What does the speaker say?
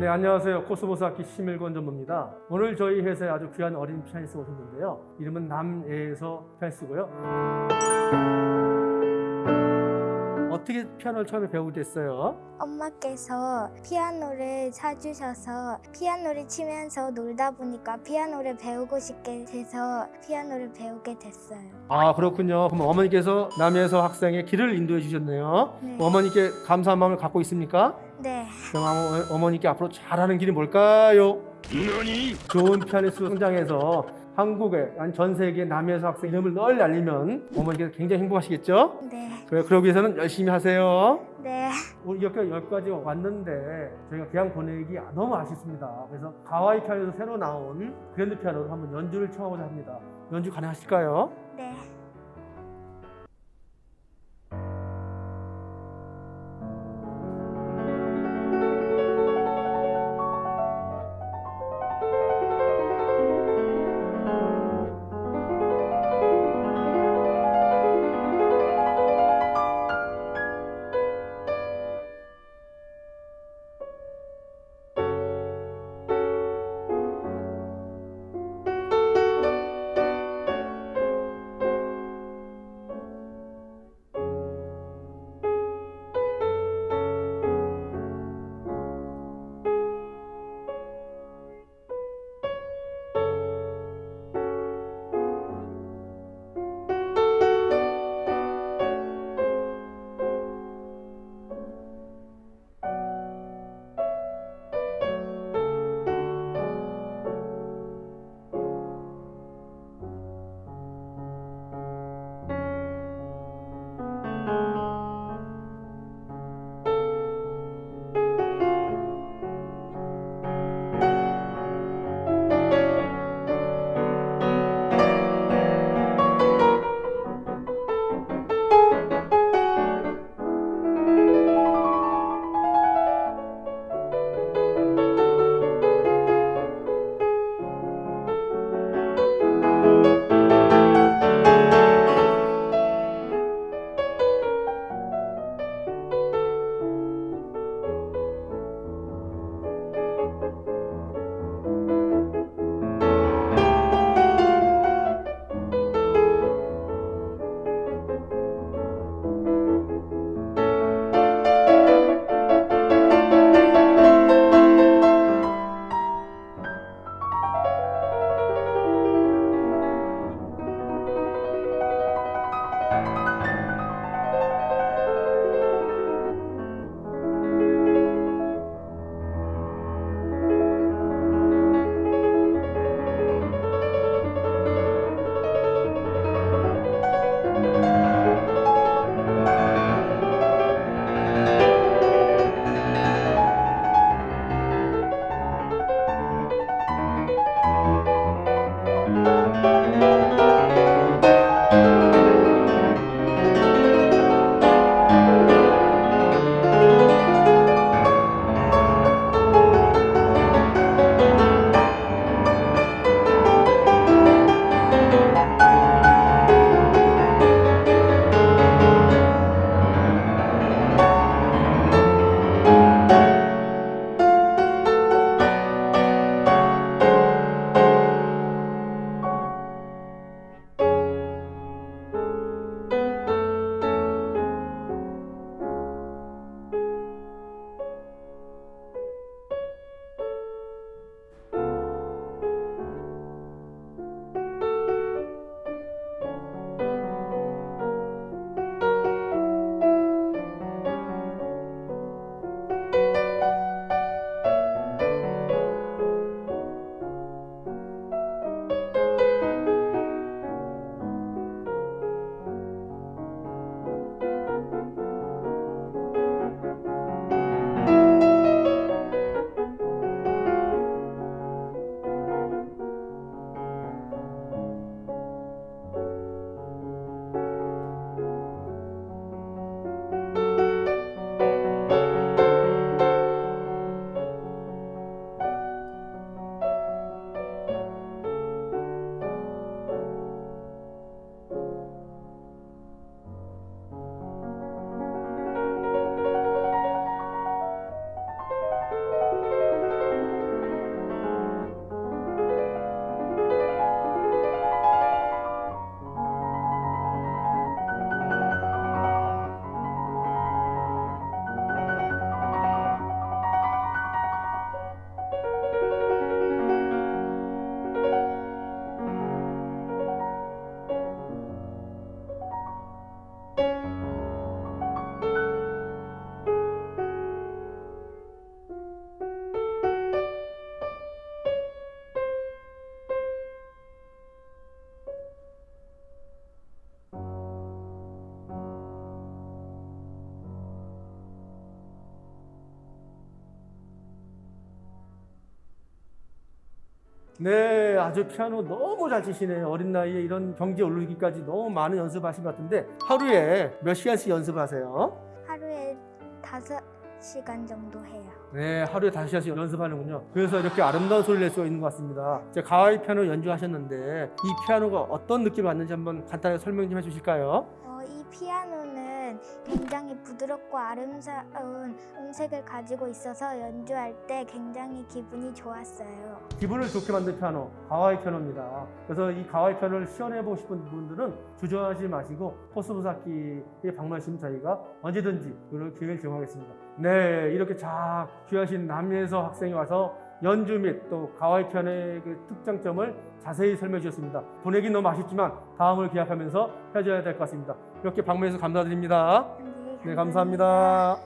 네, 안녕하세요. 코스모스 악기 심일권 전무입니다. 오늘 저희 회사에 아주 귀한 어린 피아니스트 오셨는데요. 이름은 남예서 피아니스트고요. 어떻게 피아노를 처음에 배우게 됐어요? 엄마께서 피아노를 사주셔서 피아노를 치면서 놀다 보니까 피아노를 배우고 싶게 돼서 피아노를 배우게 됐어요. 아, 그렇군요. 그럼 어머니께서 남예서 학생의 길을 인도해 주셨네요. 네. 어머니께 감사한 마음을 갖고 있습니까? 네, 그럼 어머- 어머니께 앞으로 잘하는 길이 뭘까요? 좋은 피아니스트 성장해서 한국에 아니 전 세계 남해에서 학생 이름을 널리 알리면 어머니께서 굉장히 행복하시겠죠? 네, 그래 그러기 위해서는 열심히 하세요. 네. 우리 이렇게 여기까지 왔는데 저희가 그냥 보내기 너무 아쉽습니다. 그래서 가와이 피아노에서 새로 나온 그랜드 피아노로 한번 연주를 청하고자 합니다. 연주 가능하실까요? 네. 네, 아주 피아노 너무 잘 치시네요. 어린 나이에 이런 경지에 오르기까지 너무 많은 연습하신 것 같은데 하루에 몇 시간씩 연습하세요? 하루에 다섯 시간 정도 해요. 네, 하루에 다섯 시간씩 연습하는군요. 그래서 이렇게 아름다운 소리를 낼 수가 있는 것 같습니다. 이제 가와이 피아노 연주하셨는데 이 피아노가 어떤 느낌을 받는지 한번 간단하게 설명 좀 해주실까요? 어, 이 피아노는 굉장히 부드럽고 아름다운 음색을 가지고 있어서 연주할 때 굉장히 기분이 좋았어요. 기분을 좋게 만든 피아노, 가와이 피아노입니다. 그래서 이 가와이 피아노를 시연해보고 싶은 분들은 주저하지 마시고 포스부사키에 방문하시면 저희가 언제든지 그런 기회를 제공하겠습니다. 네, 이렇게 자 귀하신 남예서 학생이 와서 연주 및 또 가와이 피아노의 그 특장점을 자세히 설명해 주셨습니다. 보내긴 너무 아쉽지만 다음을 기약하면서 헤어져야 될 것 같습니다. 이렇게 방문해서 감사드립니다. 네, 네, 감사합니다.